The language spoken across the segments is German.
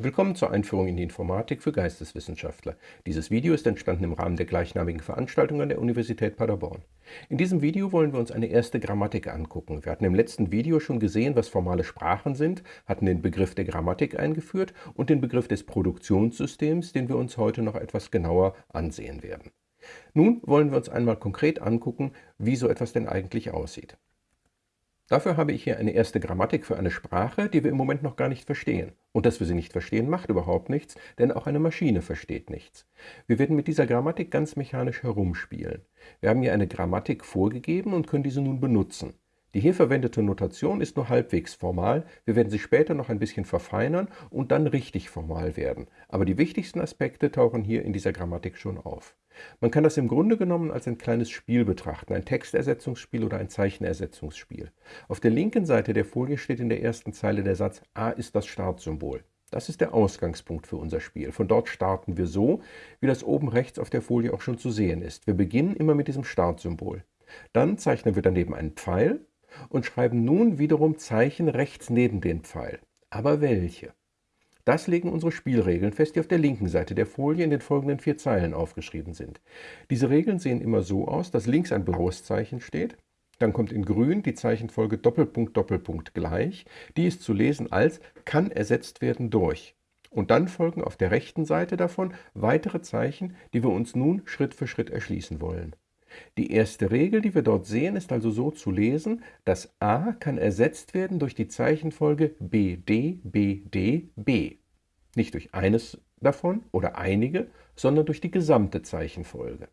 Willkommen zur Einführung in die Informatik für Geisteswissenschaftler. Dieses Video ist entstanden im Rahmen der gleichnamigen Veranstaltung an der Universität Paderborn. In diesem Video wollen wir uns eine erste Grammatik angucken. Wir hatten im letzten Video schon gesehen, was formale Sprachen sind, hatten den Begriff der Grammatik eingeführt und den Begriff des Produktionssystems, den wir uns heute noch etwas genauer ansehen werden. Nun wollen wir uns einmal konkret angucken, wie so etwas denn eigentlich aussieht. Dafür habe ich hier eine erste Grammatik für eine Sprache, die wir im Moment noch gar nicht verstehen. Und dass wir sie nicht verstehen, macht überhaupt nichts, denn auch eine Maschine versteht nichts. Wir werden mit dieser Grammatik ganz mechanisch herumspielen. Wir haben hier eine Grammatik vorgegeben und können diese nun benutzen. Die hier verwendete Notation ist nur halbwegs formal, wir werden sie später noch ein bisschen verfeinern und dann richtig formal werden. Aber die wichtigsten Aspekte tauchen hier in dieser Grammatik schon auf. Man kann das im Grunde genommen als ein kleines Spiel betrachten, ein Textersetzungsspiel oder ein Zeichenersetzungsspiel. Auf der linken Seite der Folie steht in der ersten Zeile der Satz A ist das Startsymbol. Das ist der Ausgangspunkt für unser Spiel. Von dort starten wir so, wie das oben rechts auf der Folie auch schon zu sehen ist. Wir beginnen immer mit diesem Startsymbol. Dann zeichnen wir daneben einen Pfeil und schreiben nun wiederum Zeichen rechts neben den Pfeil. Aber welche? Das legen unsere Spielregeln fest, die auf der linken Seite der Folie in den folgenden vier Zeilen aufgeschrieben sind. Diese Regeln sehen immer so aus, dass links ein blaues Zeichen steht, dann kommt in grün die Zeichenfolge Doppelpunkt Doppelpunkt gleich, die ist zu lesen als kann ersetzt werden durch. Und dann folgen auf der rechten Seite davon weitere Zeichen, die wir uns nun Schritt für Schritt erschließen wollen. Die erste Regel, die wir dort sehen, ist also so zu lesen, dass a kann ersetzt werden durch die Zeichenfolge BD, BD, B. Nicht durch eines davon oder einige, sondern durch die gesamte Zeichenfolge.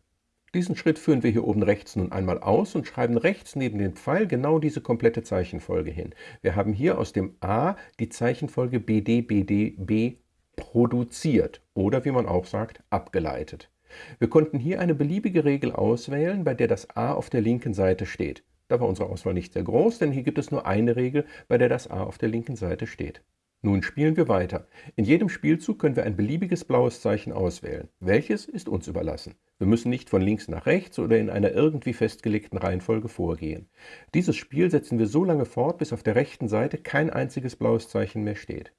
Diesen Schritt führen wir hier oben rechts nun einmal aus und schreiben rechts neben den Pfeil genau diese komplette Zeichenfolge hin. Wir haben hier aus dem A die Zeichenfolge BD, BD, B produziert oder wie man auch sagt, abgeleitet. Wir konnten hier eine beliebige Regel auswählen, bei der das a auf der linken Seite steht. Da war unsere Auswahl nicht sehr groß, denn hier gibt es nur eine Regel, bei der das a auf der linken Seite steht. Nun spielen wir weiter. In jedem Spielzug können wir ein beliebiges blaues Zeichen auswählen. Welches ist uns überlassen. Wir müssen nicht von links nach rechts oder in einer irgendwie festgelegten Reihenfolge vorgehen. Dieses Spiel setzen wir so lange fort, bis auf der rechten Seite kein einziges blaues Zeichen mehr steht.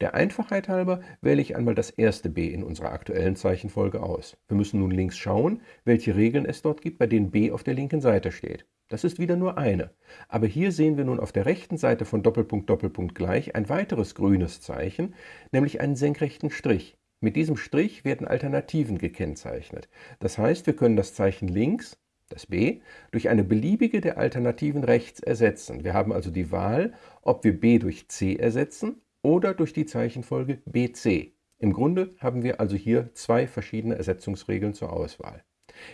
Der Einfachheit halber wähle ich einmal das erste b in unserer aktuellen Zeichenfolge aus. Wir müssen nun links schauen, welche Regeln es dort gibt, bei denen b auf der linken Seite steht. Das ist wieder nur eine. Aber hier sehen wir nun auf der rechten Seite von Doppelpunkt Doppelpunkt gleich ein weiteres grünes Zeichen, nämlich einen senkrechten Strich. Mit diesem Strich werden Alternativen gekennzeichnet. Das heißt, wir können das Zeichen links, das b, durch eine beliebige der Alternativen rechts ersetzen. Wir haben also die Wahl, ob wir b durch c ersetzen oder durch die Zeichenfolge BC. Im Grunde haben wir also hier zwei verschiedene Ersetzungsregeln zur Auswahl.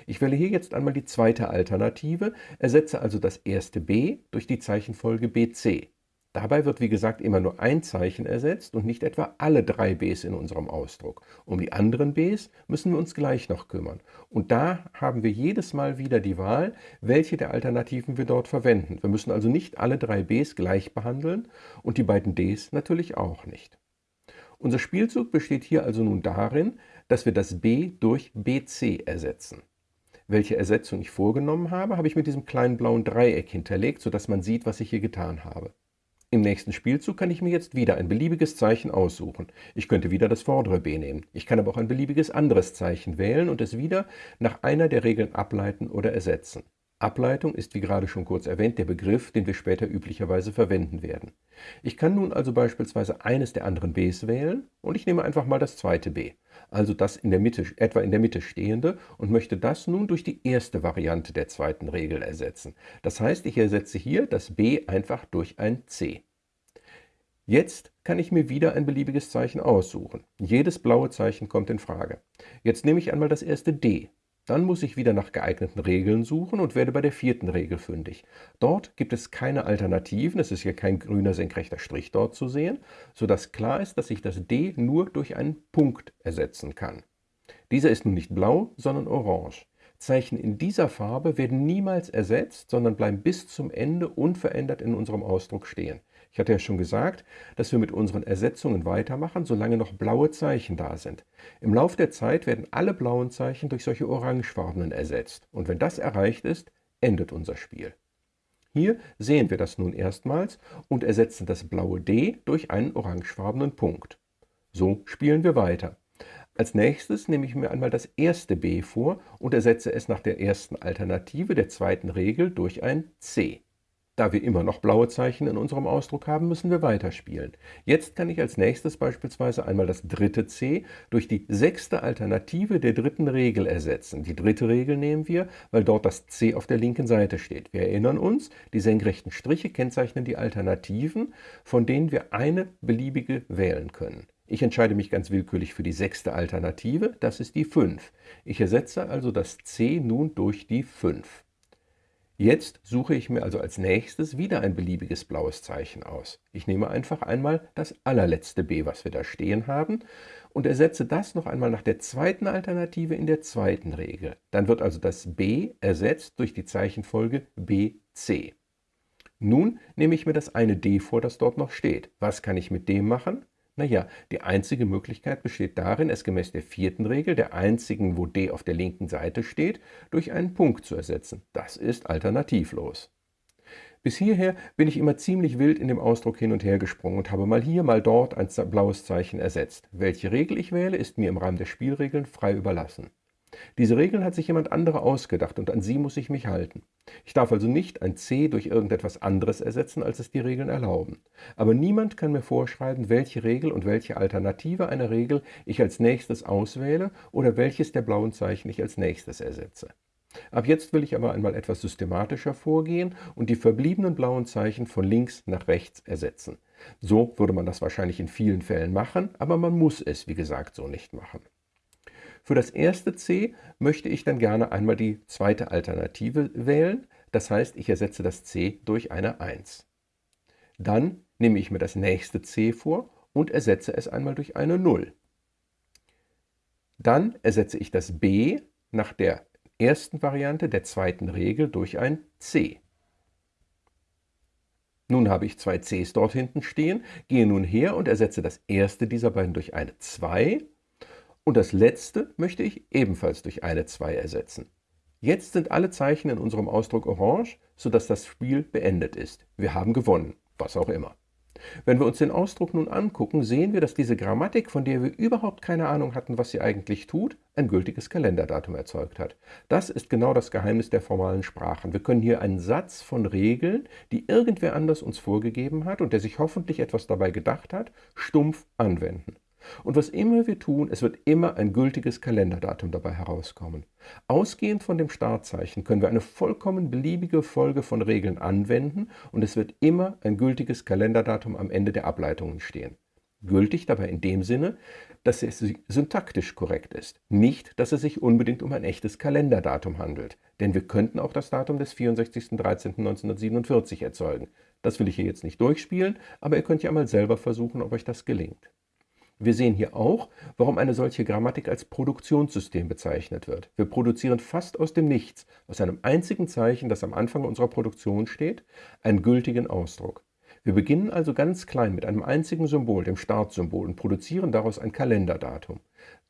Ich wähle hier jetzt einmal die zweite Alternative, ersetze also das erste b durch die Zeichenfolge BC. Dabei wird wie gesagt immer nur ein Zeichen ersetzt und nicht etwa alle drei b's in unserem Ausdruck. Um die anderen b's müssen wir uns gleich noch kümmern. Und da haben wir jedes Mal wieder die Wahl, welche der Alternativen wir dort verwenden. Wir müssen also nicht alle drei b's gleich behandeln und die beiden d's natürlich auch nicht. Unser Spielzug besteht hier also nun darin, dass wir das b durch bc ersetzen. Welche Ersetzung ich vorgenommen habe, habe ich mit diesem kleinen blauen Dreieck hinterlegt, sodass man sieht, was ich hier getan habe. Im nächsten Spielzug kann ich mir jetzt wieder ein beliebiges Zeichen aussuchen. Ich könnte wieder das vordere B nehmen. Ich kann aber auch ein beliebiges anderes Zeichen wählen und es wieder nach einer der Regeln ableiten oder ersetzen. Ableitung ist wie gerade schon kurz erwähnt der Begriff, den wir später üblicherweise verwenden werden. Ich kann nun also beispielsweise eines der anderen b's wählen und ich nehme einfach mal das zweite b, also das in der Mitte, etwa in der Mitte stehende und möchte das nun durch die erste Variante der zweiten Regel ersetzen. Das heißt, ich ersetze hier das b einfach durch ein c. Jetzt kann ich mir wieder ein beliebiges Zeichen aussuchen. Jedes blaue Zeichen kommt in Frage. Jetzt nehme ich einmal das erste d dann muss ich wieder nach geeigneten Regeln suchen und werde bei der vierten Regel fündig. Dort gibt es keine Alternativen, es ist hier kein grüner senkrechter Strich dort zu sehen, sodass klar ist, dass ich das D nur durch einen Punkt ersetzen kann. Dieser ist nun nicht blau, sondern orange. Zeichen in dieser Farbe werden niemals ersetzt, sondern bleiben bis zum Ende unverändert in unserem Ausdruck stehen. Ich hatte ja schon gesagt, dass wir mit unseren Ersetzungen weitermachen, solange noch blaue Zeichen da sind. Im Laufe der Zeit werden alle blauen Zeichen durch solche orangefarbenen ersetzt. Und wenn das erreicht ist, endet unser Spiel. Hier sehen wir das nun erstmals und ersetzen das blaue D durch einen orangefarbenen Punkt. So spielen wir weiter. Als nächstes nehme ich mir einmal das erste b vor und ersetze es nach der ersten Alternative der zweiten Regel durch ein c. Da wir immer noch blaue Zeichen in unserem Ausdruck haben, müssen wir weiterspielen. Jetzt kann ich als nächstes beispielsweise einmal das dritte c durch die sechste Alternative der dritten Regel ersetzen. Die dritte Regel nehmen wir, weil dort das c auf der linken Seite steht. Wir erinnern uns, die senkrechten Striche kennzeichnen die Alternativen, von denen wir eine beliebige wählen können. Ich entscheide mich ganz willkürlich für die sechste Alternative, das ist die 5. Ich ersetze also das c nun durch die 5. Jetzt suche ich mir also als nächstes wieder ein beliebiges blaues Zeichen aus. Ich nehme einfach einmal das allerletzte b, was wir da stehen haben, und ersetze das noch einmal nach der zweiten Alternative in der zweiten Regel. Dann wird also das b ersetzt durch die Zeichenfolge bc. Nun nehme ich mir das eine d vor, das dort noch steht. Was kann ich mit dem machen? Naja, die einzige Möglichkeit besteht darin, es gemäß der vierten Regel, der einzigen, wo d auf der linken Seite steht, durch einen Punkt zu ersetzen. Das ist alternativlos. Bis hierher bin ich immer ziemlich wild in dem Ausdruck hin und her gesprungen und habe mal hier, mal dort ein blaues Zeichen ersetzt. Welche Regel ich wähle, ist mir im Rahmen der Spielregeln frei überlassen. Diese Regeln hat sich jemand anderer ausgedacht und an sie muss ich mich halten. Ich darf also nicht ein c durch irgendetwas anderes ersetzen, als es die Regeln erlauben. Aber niemand kann mir vorschreiben, welche Regel und welche Alternative einer Regel ich als nächstes auswähle oder welches der blauen Zeichen ich als nächstes ersetze. Ab jetzt will ich aber einmal etwas systematischer vorgehen und die verbliebenen blauen Zeichen von links nach rechts ersetzen. So würde man das wahrscheinlich in vielen Fällen machen, aber man muss es, wie gesagt, so nicht machen. Für das erste c möchte ich dann gerne einmal die zweite Alternative wählen, das heißt, ich ersetze das c durch eine 1. Dann nehme ich mir das nächste c vor und ersetze es einmal durch eine 0. Dann ersetze ich das b nach der ersten Variante der zweiten Regel durch ein c. Nun habe ich zwei c's dort hinten stehen, gehe nun her und ersetze das erste dieser beiden durch eine 2 und das letzte möchte ich ebenfalls durch eine 2 ersetzen. Jetzt sind alle Zeichen in unserem Ausdruck orange, sodass das Spiel beendet ist. Wir haben gewonnen, was auch immer. Wenn wir uns den Ausdruck nun angucken, sehen wir, dass diese Grammatik, von der wir überhaupt keine Ahnung hatten, was sie eigentlich tut, ein gültiges Kalenderdatum erzeugt hat. Das ist genau das Geheimnis der formalen Sprachen. Wir können hier einen Satz von Regeln, die irgendwer anders uns vorgegeben hat und der sich hoffentlich etwas dabei gedacht hat, stumpf anwenden. Und was immer wir tun, es wird immer ein gültiges Kalenderdatum dabei herauskommen. Ausgehend von dem Startzeichen können wir eine vollkommen beliebige Folge von Regeln anwenden und es wird immer ein gültiges Kalenderdatum am Ende der Ableitungen stehen. Gültig dabei in dem Sinne, dass es syntaktisch korrekt ist, nicht, dass es sich unbedingt um ein echtes Kalenderdatum handelt, denn wir könnten auch das Datum des 64.13.1947 erzeugen. Das will ich hier jetzt nicht durchspielen, aber ihr könnt ja mal selber versuchen, ob euch das gelingt. Wir sehen hier auch, warum eine solche Grammatik als Produktionssystem bezeichnet wird. Wir produzieren fast aus dem Nichts, aus einem einzigen Zeichen, das am Anfang unserer Produktion steht, einen gültigen Ausdruck. Wir beginnen also ganz klein mit einem einzigen Symbol, dem Startsymbol, und produzieren daraus ein Kalenderdatum.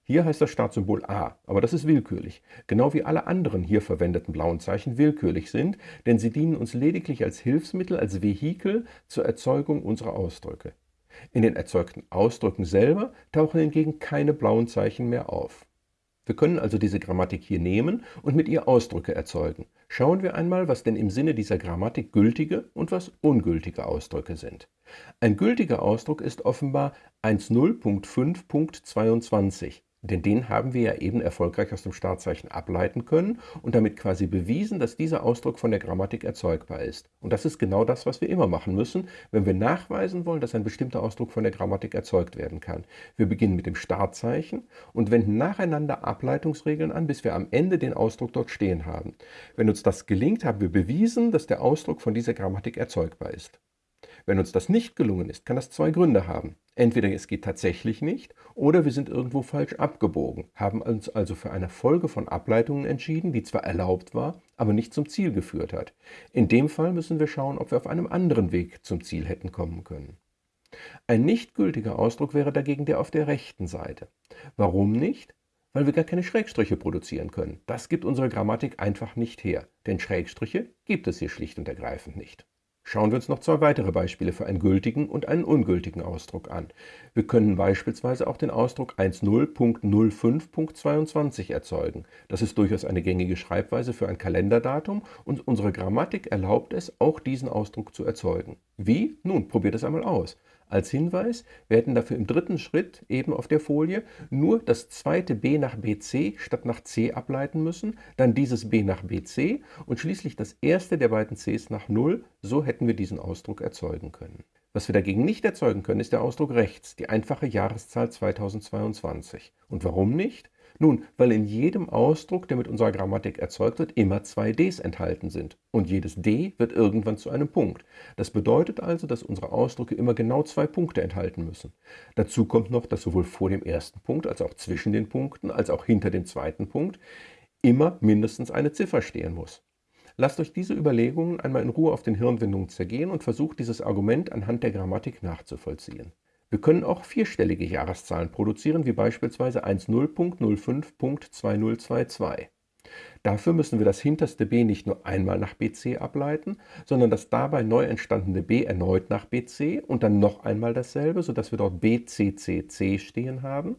Hier heißt das Startsymbol A, aber das ist willkürlich, genau wie alle anderen hier verwendeten blauen Zeichen willkürlich sind, denn sie dienen uns lediglich als Hilfsmittel, als Vehikel zur Erzeugung unserer Ausdrücke. In den erzeugten Ausdrücken selber tauchen hingegen keine blauen Zeichen mehr auf. Wir können also diese Grammatik hier nehmen und mit ihr Ausdrücke erzeugen. Schauen wir einmal, was denn im Sinne dieser Grammatik gültige und was ungültige Ausdrücke sind. Ein gültiger Ausdruck ist offenbar 1.0.5.22. Denn den haben wir ja eben erfolgreich aus dem Startzeichen ableiten können und damit quasi bewiesen, dass dieser Ausdruck von der Grammatik erzeugbar ist. Und das ist genau das, was wir immer machen müssen, wenn wir nachweisen wollen, dass ein bestimmter Ausdruck von der Grammatik erzeugt werden kann. Wir beginnen mit dem Startzeichen und wenden nacheinander Ableitungsregeln an, bis wir am Ende den Ausdruck dort stehen haben. Wenn uns das gelingt, haben wir bewiesen, dass der Ausdruck von dieser Grammatik erzeugbar ist. Wenn uns das nicht gelungen ist, kann das zwei Gründe haben. Entweder es geht tatsächlich nicht oder wir sind irgendwo falsch abgebogen, haben uns also für eine Folge von Ableitungen entschieden, die zwar erlaubt war, aber nicht zum Ziel geführt hat. In dem Fall müssen wir schauen, ob wir auf einem anderen Weg zum Ziel hätten kommen können. Ein nicht gültiger Ausdruck wäre dagegen der auf der rechten Seite. Warum nicht? Weil wir gar keine Schrägstriche produzieren können. Das gibt unsere Grammatik einfach nicht her, denn Schrägstriche gibt es hier schlicht und ergreifend nicht. Schauen wir uns noch zwei weitere Beispiele für einen gültigen und einen ungültigen Ausdruck an. Wir können beispielsweise auch den Ausdruck 10.05.22 erzeugen. Das ist durchaus eine gängige Schreibweise für ein Kalenderdatum und unsere Grammatik erlaubt es, auch diesen Ausdruck zu erzeugen. Wie? Nun, probiert es einmal aus. Als Hinweis, wir hätten dafür im dritten Schritt eben auf der Folie nur das zweite b nach bc statt nach c ableiten müssen, dann dieses b nach bc und schließlich das erste der beiden cs nach 0. So hätten wir diesen Ausdruck erzeugen können. Was wir dagegen nicht erzeugen können, ist der Ausdruck rechts, die einfache Jahreszahl 2022. Und warum nicht? Nun, weil in jedem Ausdruck, der mit unserer Grammatik erzeugt wird, immer zwei Ds enthalten sind. Und jedes D wird irgendwann zu einem Punkt. Das bedeutet also, dass unsere Ausdrücke immer genau zwei Punkte enthalten müssen. Dazu kommt noch, dass sowohl vor dem ersten Punkt als auch zwischen den Punkten als auch hinter dem zweiten Punkt immer mindestens eine Ziffer stehen muss. Lasst euch diese Überlegungen einmal in Ruhe auf den Hirnwindungen zergehen und versucht dieses Argument anhand der Grammatik nachzuvollziehen. Wir können auch vierstellige Jahreszahlen produzieren, wie beispielsweise 10.05.2022. Dafür müssen wir das hinterste b nicht nur einmal nach bc ableiten, sondern das dabei neu entstandene b erneut nach bc und dann noch einmal dasselbe, sodass wir dort bccc stehen haben.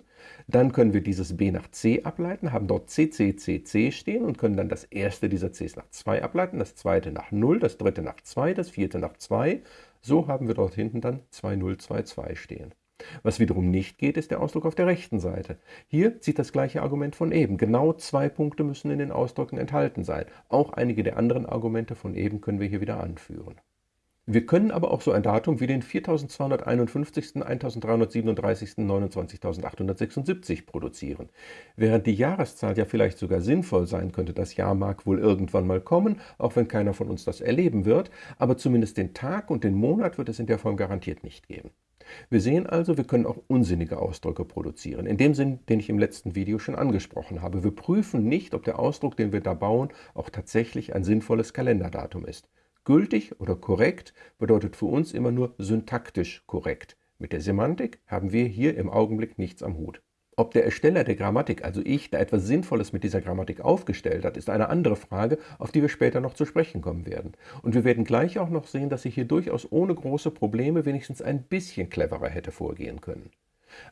Dann können wir dieses b nach c ableiten, haben dort cccc stehen und können dann das erste dieser cs nach 2 ableiten, das zweite nach 0, das dritte nach 2, das vierte nach 2 so haben wir dort hinten dann 2022 stehen. Was wiederum nicht geht, ist der Ausdruck auf der rechten Seite. Hier zieht das gleiche Argument von eben. Genau zwei Punkte müssen in den Ausdrücken enthalten sein. Auch einige der anderen Argumente von eben können wir hier wieder anführen. Wir können aber auch so ein Datum wie den 4251., 1337., 29.876 produzieren. Während die Jahreszahl ja vielleicht sogar sinnvoll sein könnte, das Jahr mag wohl irgendwann mal kommen, auch wenn keiner von uns das erleben wird, aber zumindest den Tag und den Monat wird es in der Form garantiert nicht geben. Wir sehen also, wir können auch unsinnige Ausdrücke produzieren, in dem Sinn, den ich im letzten Video schon angesprochen habe. Wir prüfen nicht, ob der Ausdruck, den wir da bauen, auch tatsächlich ein sinnvolles Kalenderdatum ist. Gültig oder korrekt bedeutet für uns immer nur syntaktisch korrekt. Mit der Semantik haben wir hier im Augenblick nichts am Hut. Ob der Ersteller der Grammatik, also ich, da etwas Sinnvolles mit dieser Grammatik aufgestellt hat, ist eine andere Frage, auf die wir später noch zu sprechen kommen werden. Und wir werden gleich auch noch sehen, dass ich hier durchaus ohne große Probleme wenigstens ein bisschen cleverer hätte vorgehen können.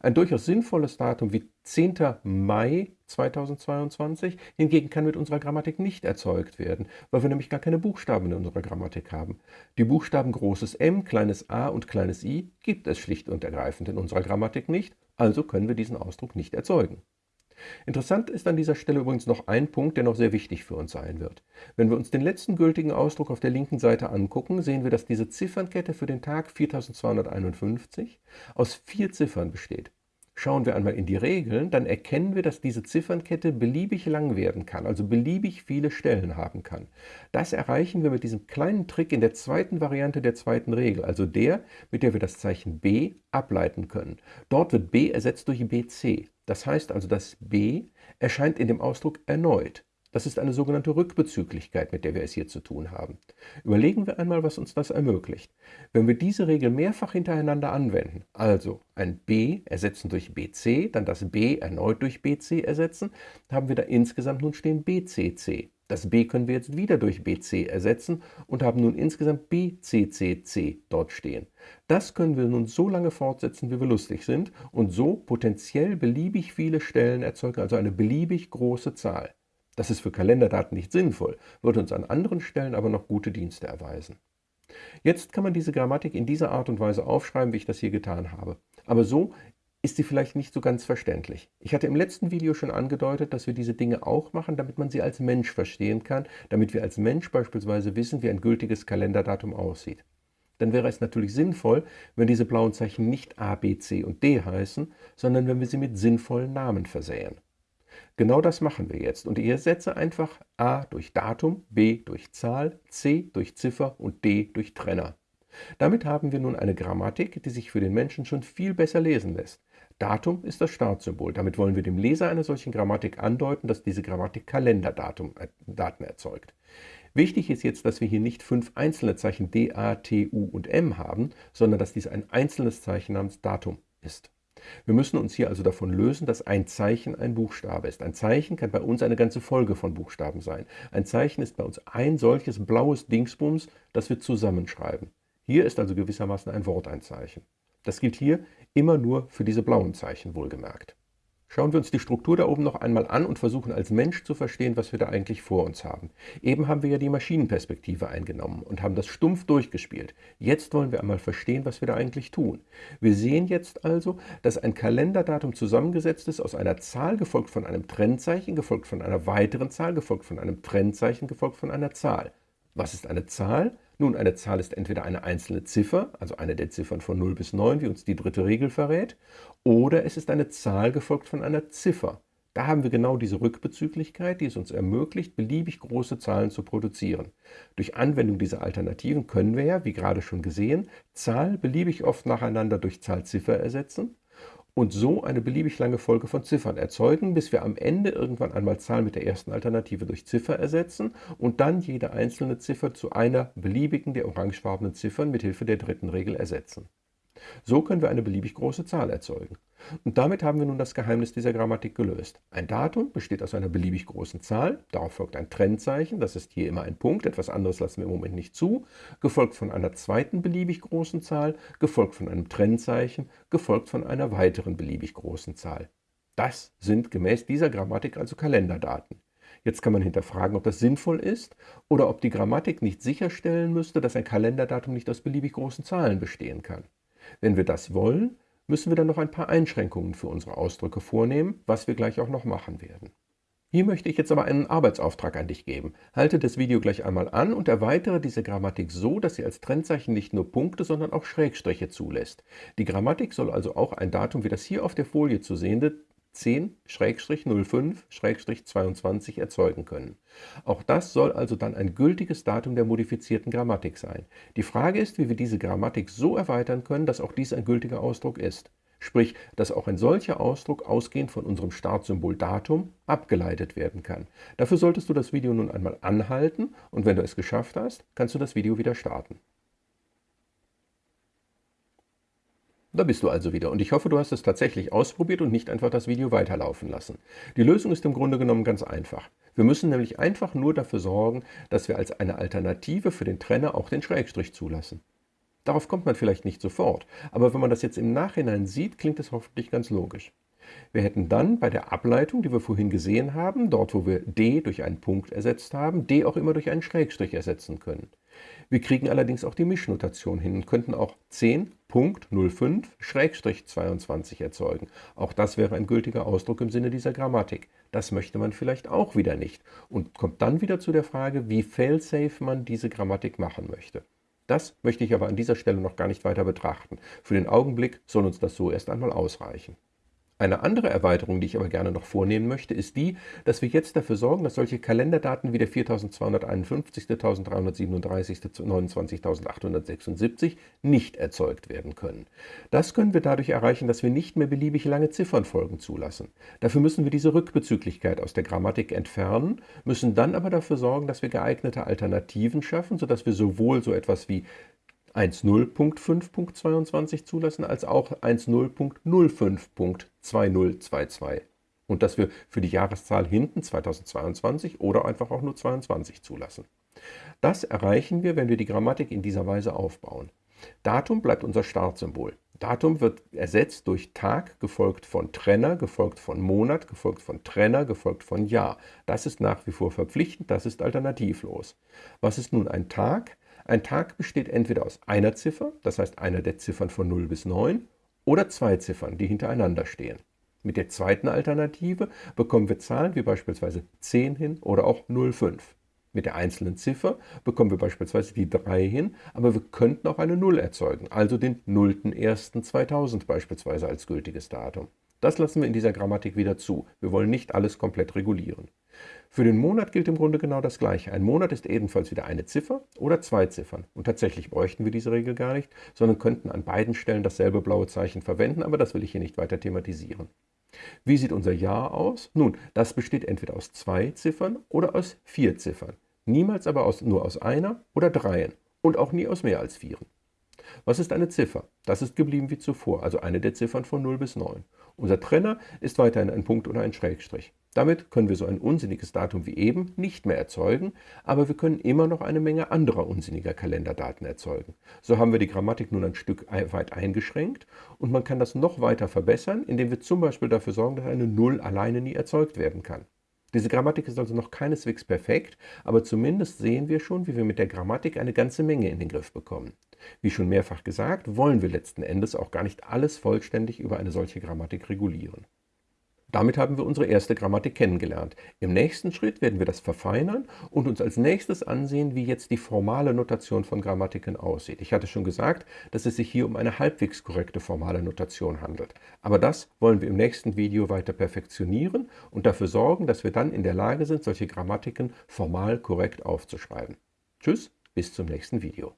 Ein durchaus sinnvolles Datum wie 10. Mai 2022 hingegen kann mit unserer Grammatik nicht erzeugt werden, weil wir nämlich gar keine Buchstaben in unserer Grammatik haben. Die Buchstaben großes M, kleines a und kleines i gibt es schlicht und ergreifend in unserer Grammatik nicht, also können wir diesen Ausdruck nicht erzeugen. Interessant ist an dieser Stelle übrigens noch ein Punkt, der noch sehr wichtig für uns sein wird. Wenn wir uns den letzten gültigen Ausdruck auf der linken Seite angucken, sehen wir, dass diese Ziffernkette für den Tag 4251 aus vier Ziffern besteht. Schauen wir einmal in die Regeln, dann erkennen wir, dass diese Ziffernkette beliebig lang werden kann, also beliebig viele Stellen haben kann. Das erreichen wir mit diesem kleinen Trick in der zweiten Variante der zweiten Regel, also der, mit der wir das Zeichen b ableiten können. Dort wird b ersetzt durch bc. Das heißt also, das b erscheint in dem Ausdruck erneut. Das ist eine sogenannte Rückbezüglichkeit, mit der wir es hier zu tun haben. Überlegen wir einmal, was uns das ermöglicht. Wenn wir diese Regel mehrfach hintereinander anwenden, also ein b ersetzen durch bc, dann das b erneut durch bc ersetzen, haben wir da insgesamt nun stehen bcc. Das b können wir jetzt wieder durch bc ersetzen und haben nun insgesamt bccc dort stehen. Das können wir nun so lange fortsetzen, wie wir lustig sind und so potenziell beliebig viele Stellen erzeugen, also eine beliebig große Zahl. Das ist für Kalenderdaten nicht sinnvoll, würde uns an anderen Stellen aber noch gute Dienste erweisen. Jetzt kann man diese Grammatik in dieser Art und Weise aufschreiben, wie ich das hier getan habe. Aber so ist sie vielleicht nicht so ganz verständlich. Ich hatte im letzten Video schon angedeutet, dass wir diese Dinge auch machen, damit man sie als Mensch verstehen kann, damit wir als Mensch beispielsweise wissen, wie ein gültiges Kalenderdatum aussieht. Dann wäre es natürlich sinnvoll, wenn diese blauen Zeichen nicht A, B, C und D heißen, sondern wenn wir sie mit sinnvollen Namen versähen. Genau das machen wir jetzt und ich ersetze einfach a durch Datum, b durch Zahl, c durch Ziffer und d durch Trenner. Damit haben wir nun eine Grammatik, die sich für den Menschen schon viel besser lesen lässt. Datum ist das Startsymbol. Damit wollen wir dem Leser einer solchen Grammatik andeuten, dass diese Grammatik Kalenderdaten erzeugt. Wichtig ist jetzt, dass wir hier nicht fünf einzelne Zeichen D, A, T, U und M haben, sondern dass dies ein einzelnes Zeichen namens Datum ist. Wir müssen uns hier also davon lösen, dass ein Zeichen ein Buchstabe ist. Ein Zeichen kann bei uns eine ganze Folge von Buchstaben sein. Ein Zeichen ist bei uns ein solches blaues Dingsbums, das wir zusammenschreiben. Hier ist also gewissermaßen ein Wort ein Zeichen. Das gilt hier immer nur für diese blauen Zeichen wohlgemerkt. Schauen wir uns die Struktur da oben noch einmal an und versuchen als Mensch zu verstehen, was wir da eigentlich vor uns haben. Eben haben wir ja die Maschinenperspektive eingenommen und haben das stumpf durchgespielt. Jetzt wollen wir einmal verstehen, was wir da eigentlich tun. Wir sehen jetzt also, dass ein Kalenderdatum zusammengesetzt ist aus einer Zahl, gefolgt von einem Trennzeichen, gefolgt von einer weiteren Zahl, gefolgt von einem Trennzeichen, gefolgt von einer Zahl. Was ist eine Zahl? Nun, eine Zahl ist entweder eine einzelne Ziffer, also eine der Ziffern von 0 bis 9, wie uns die dritte Regel verrät, oder es ist eine Zahl gefolgt von einer Ziffer. Da haben wir genau diese Rückbezüglichkeit, die es uns ermöglicht, beliebig große Zahlen zu produzieren. Durch Anwendung dieser Alternativen können wir ja, wie gerade schon gesehen, Zahl beliebig oft nacheinander durch Zahl-Ziffer ersetzen und so eine beliebig lange Folge von Ziffern erzeugen, bis wir am Ende irgendwann einmal Zahl mit der ersten Alternative durch Ziffer ersetzen und dann jede einzelne Ziffer zu einer beliebigen der orangefarbenen Ziffern mit Hilfe der dritten Regel ersetzen. So können wir eine beliebig große Zahl erzeugen. Und damit haben wir nun das Geheimnis dieser Grammatik gelöst. Ein Datum besteht aus einer beliebig großen Zahl, darauf folgt ein Trennzeichen, das ist hier immer ein Punkt, etwas anderes lassen wir im Moment nicht zu, gefolgt von einer zweiten beliebig großen Zahl, gefolgt von einem Trennzeichen, gefolgt von einer weiteren beliebig großen Zahl. Das sind gemäß dieser Grammatik also Kalenderdaten. Jetzt kann man hinterfragen, ob das sinnvoll ist oder ob die Grammatik nicht sicherstellen müsste, dass ein Kalenderdatum nicht aus beliebig großen Zahlen bestehen kann. Wenn wir das wollen, müssen wir dann noch ein paar Einschränkungen für unsere Ausdrücke vornehmen, was wir gleich auch noch machen werden. Hier möchte ich jetzt aber einen Arbeitsauftrag an dich geben. Halte das Video gleich einmal an und erweitere diese Grammatik so, dass sie als Trennzeichen nicht nur Punkte, sondern auch Schrägstriche zulässt. Die Grammatik soll also auch ein Datum wie das hier auf der Folie zu sehende 10-05-22 erzeugen können. Auch das soll also dann ein gültiges Datum der modifizierten Grammatik sein. Die Frage ist, wie wir diese Grammatik so erweitern können, dass auch dies ein gültiger Ausdruck ist. Sprich, dass auch ein solcher Ausdruck ausgehend von unserem Startsymbol Datum abgeleitet werden kann. Dafür solltest du das Video nun einmal anhalten und wenn du es geschafft hast, kannst du das Video wieder starten. Da bist du also wieder und ich hoffe, du hast es tatsächlich ausprobiert und nicht einfach das Video weiterlaufen lassen. Die Lösung ist im Grunde genommen ganz einfach. Wir müssen nämlich einfach nur dafür sorgen, dass wir als eine Alternative für den Trenner auch den Schrägstrich zulassen. Darauf kommt man vielleicht nicht sofort, aber wenn man das jetzt im Nachhinein sieht, klingt es hoffentlich ganz logisch. Wir hätten dann bei der Ableitung, die wir vorhin gesehen haben, dort wo wir d durch einen Punkt ersetzt haben, d auch immer durch einen Schrägstrich ersetzen können. Wir kriegen allerdings auch die Mischnotation hin und könnten auch 10.05-22 erzeugen. Auch das wäre ein gültiger Ausdruck im Sinne dieser Grammatik. Das möchte man vielleicht auch wieder nicht und kommt dann wieder zu der Frage, wie failsafe man diese Grammatik machen möchte. Das möchte ich aber an dieser Stelle noch gar nicht weiter betrachten. Für den Augenblick soll uns das so erst einmal ausreichen. Eine andere Erweiterung, die ich aber gerne noch vornehmen möchte, ist die, dass wir jetzt dafür sorgen, dass solche Kalenderdaten wie der 4251., 1337., 29.876 nicht erzeugt werden können. Das können wir dadurch erreichen, dass wir nicht mehr beliebig lange Ziffernfolgen zulassen. Dafür müssen wir diese Rückbezüglichkeit aus der Grammatik entfernen, müssen dann aber dafür sorgen, dass wir geeignete Alternativen schaffen, sodass wir sowohl so etwas wie 1.0.5.22 zulassen, als auch 1.0.05.2022. Und dass wir für die Jahreszahl hinten 2022 oder einfach auch nur 22 zulassen. Das erreichen wir, wenn wir die Grammatik in dieser Weise aufbauen. Datum bleibt unser Startsymbol. Datum wird ersetzt durch Tag, gefolgt von Trenner, gefolgt von Monat, gefolgt von Trenner, gefolgt von Jahr. Das ist nach wie vor verpflichtend, das ist alternativlos. Was ist nun ein Tag? Ein Tag besteht entweder aus einer Ziffer, das heißt einer der Ziffern von 0 bis 9, oder zwei Ziffern, die hintereinander stehen. Mit der zweiten Alternative bekommen wir Zahlen wie beispielsweise 10 hin oder auch 05. Mit der einzelnen Ziffer bekommen wir beispielsweise die 3 hin, aber wir könnten auch eine 0 erzeugen, also den 0.01.2000 beispielsweise als gültiges Datum. Das lassen wir in dieser Grammatik wieder zu. Wir wollen nicht alles komplett regulieren. Für den Monat gilt im Grunde genau das Gleiche. Ein Monat ist ebenfalls wieder eine Ziffer oder zwei Ziffern. Und tatsächlich bräuchten wir diese Regel gar nicht, sondern könnten an beiden Stellen dasselbe blaue Zeichen verwenden, aber das will ich hier nicht weiter thematisieren. Wie sieht unser Jahr aus? Nun, das besteht entweder aus zwei Ziffern oder aus vier Ziffern. Niemals aber aus, nur aus einer oder dreien und auch nie aus mehr als vieren. Was ist eine Ziffer? Das ist geblieben wie zuvor, also eine der Ziffern von 0 bis 9. Unser Trenner ist weiterhin ein Punkt oder ein Schrägstrich. Damit können wir so ein unsinniges Datum wie eben nicht mehr erzeugen, aber wir können immer noch eine Menge anderer unsinniger Kalenderdaten erzeugen. So haben wir die Grammatik nun ein Stück weit eingeschränkt und man kann das noch weiter verbessern, indem wir zum Beispiel dafür sorgen, dass eine Null alleine nie erzeugt werden kann. Diese Grammatik ist also noch keineswegs perfekt, aber zumindest sehen wir schon, wie wir mit der Grammatik eine ganze Menge in den Griff bekommen. Wie schon mehrfach gesagt, wollen wir letzten Endes auch gar nicht alles vollständig über eine solche Grammatik regulieren. Damit haben wir unsere erste Grammatik kennengelernt. Im nächsten Schritt werden wir das verfeinern und uns als nächstes ansehen, wie jetzt die formale Notation von Grammatiken aussieht. Ich hatte schon gesagt, dass es sich hier um eine halbwegs korrekte formale Notation handelt. Aber das wollen wir im nächsten Video weiter perfektionieren und dafür sorgen, dass wir dann in der Lage sind, solche Grammatiken formal korrekt aufzuschreiben. Tschüss, bis zum nächsten Video.